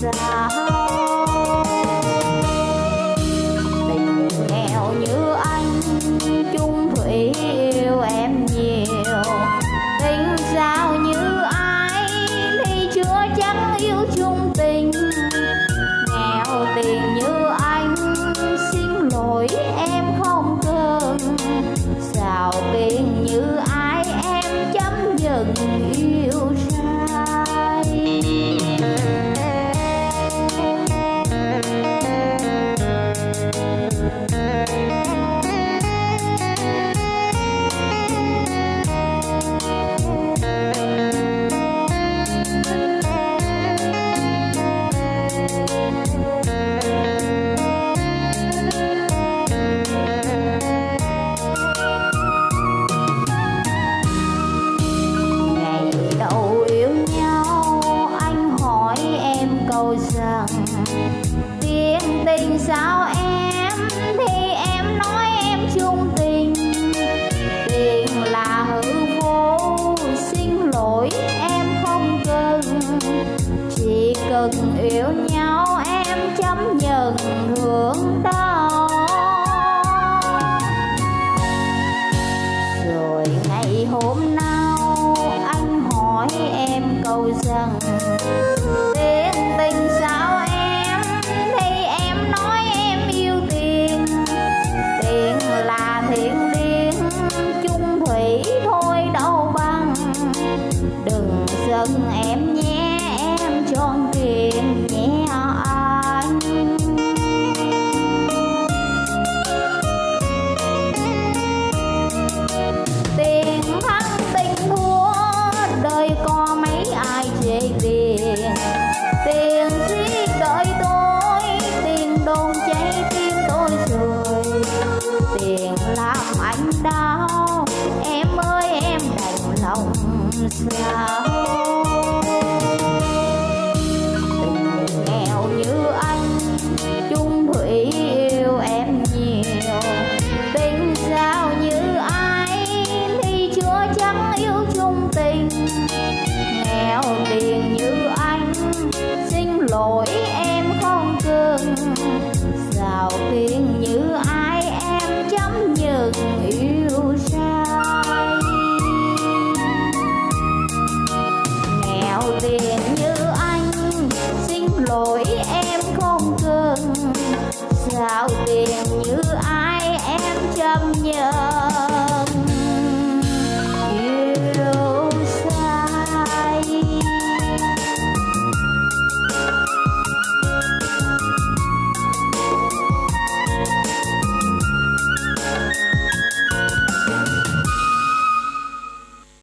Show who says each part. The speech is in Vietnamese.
Speaker 1: sao สาว gần em nhé, em tròn truyền nhé anh. Tiền thắng tình thua, đời có mấy ai chê tiền. Tiền giết đợi tôi, tiền đồn cháy tim tôi rồi. Tiền làm anh đau, em ơi, em đành lòng sao lỗi em không cưng sao khi